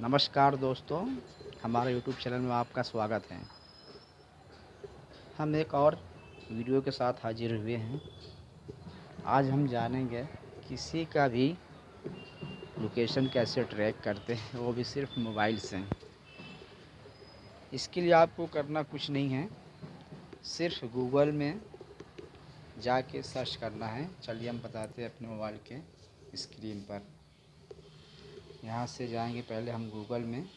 नमस्कार दोस्तों, हमारे यूट्यूब चैनल में आपका स्वागत है। हम एक और वीडियो के साथ हाजिर हुए हैं। आज हम जानेंगे किसी का भी लोकेशन कैसे ट्रैक करते हैं, वो भी सिर्फ़ मोबाइल से। इसके लिए आपको करना कुछ नहीं है, सिर्फ़ गूगल में जाके सर्च करना है। चलिए हम बताते हैं अपने मोबाइल के स्क्रीन पर। यहाँ से जाएँगे पहले हम गूगल में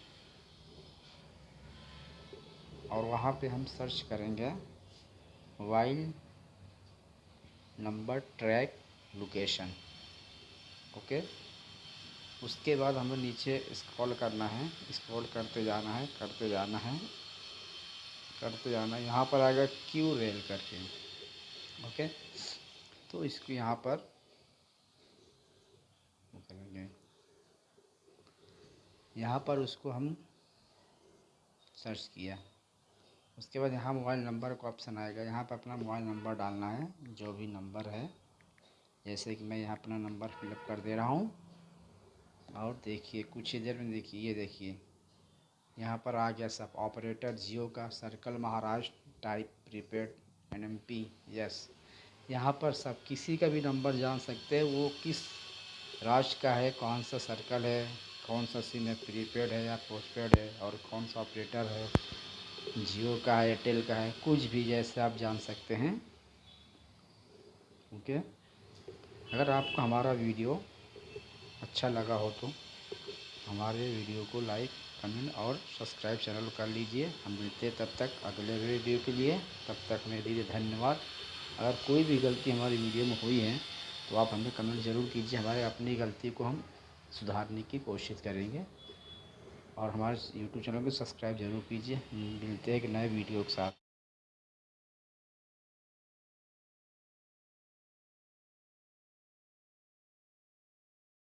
और वहाँ पे हम सर्च करेंगे mobile number track location. Okay? उसके बाद हमें नीचे स्क्रॉल करना है। स्क्रॉल करते जाना है, करते जाना है, करते जाना है। यहाँ पर आएगा क्यू रेल करके। ओके? तो इसको यहाँ पर करेंगे यहाँ पर उसको हम सर्च किया। उसके बाद यहाँ मोबाइल नंबर का ऑप्शन आएगा। यहाँ पर अपना मोबाइल नंबर डालना है, जो भी नंबर है। जैसे कि मैं यहाँ अपना नंबर फिलअप कर दे रहा हूँ। और देखिए, कुछ ही देर में देखिए, ये देखिए। यहाँ पर आ गया सब। ऑपरेटर जियो का circle Maharashtra type prepaid N M P yes यहाँ पर सब किसी का भी नंबर जान सकते हैं। वो किस राज्य का है? कौन सा सर्कल है? कौन सा सिम है? प्रीपेड है या पोस्टपेड है? और कौन सा ऑपरेटर है? जियो का है एयरटेल का है, कुछ भी जैसे आप जान सकते हैं। ओके अगर आपको हमारा वीडियो अच्छा लगा हो तो हमारे वीडियो को लाइक कमेंट और सब्सक्राइब चैनल कर लीजिए। हम मिलते हैं तब तक अगले वीडियो के लिए। तब तक मेरे दीजिए धन्यवाद। अगर कोई भी गलती हमारी वीडियो में हुई है तो आप हमें कमेंट ज़रूर कीजिए। हमारे अपनी गलती को हम सुधारने की कोशिश करेंगे। और हमारे यूट्यूब चैनल को सब्सक्राइब ज़रूर कीजिए। मिलते हैं एक नए वीडियो के साथ।